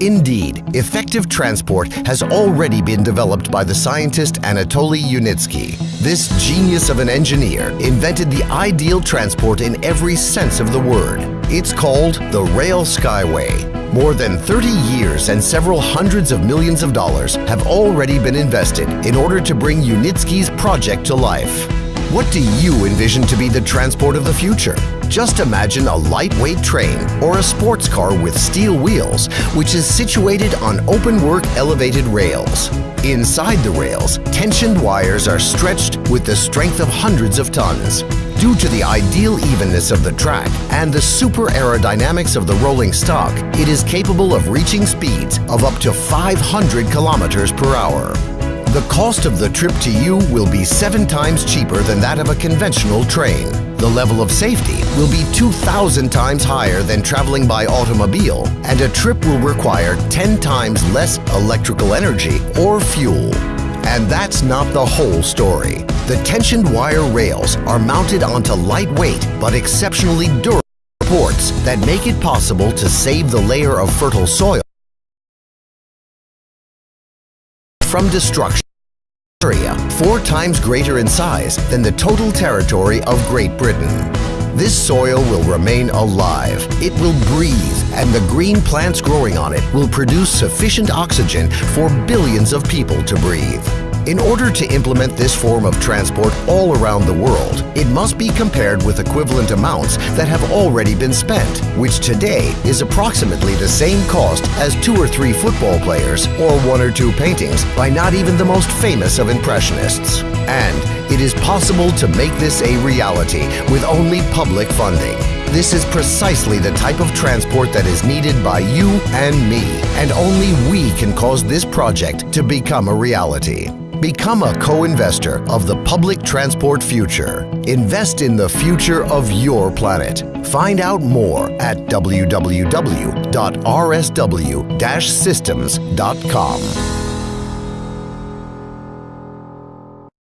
Indeed, effective transport has already been developed by the scientist Anatoly Yunitsky. This genius of an engineer invented the ideal transport in every sense of the word. It's called the Rail Skyway. More than 30 years and several hundreds of millions of dollars have already been invested in order to bring Yunitsky's project to life. What do you envision to be the transport of the future? Just imagine a lightweight train or a sports car with steel wheels, which is situated on open-work elevated rails. Inside the rails, tensioned wires are stretched with the strength of hundreds of tons. Due to the ideal evenness of the track and the super aerodynamics of the rolling stock, it is capable of reaching speeds of up to 500 kilometers per hour. The cost of the trip to you will be seven times cheaper than that of a conventional train. The level of safety will be 2,000 times higher than traveling by automobile, and a trip will require 10 times less electrical energy or fuel. And that's not the whole story. The tensioned wire rails are mounted onto lightweight but exceptionally durable supports that make it possible to save the layer of fertile soil from destruction area four times greater in size than the total territory of Great Britain. This soil will remain alive, it will breathe, and the green plants growing on it will produce sufficient oxygen for billions of people to breathe. In order to implement this form of transport all around the world, it must be compared with equivalent amounts that have already been spent, which today is approximately the same cost as two or three football players or one or two paintings by not even the most famous of Impressionists. And it is possible to make this a reality with only public funding. This is precisely the type of transport that is needed by you and me, and only we can cause this project to become a reality. Become a co-investor of the public transport future. Invest in the future of your planet. Find out more at www.rsw-systems.com.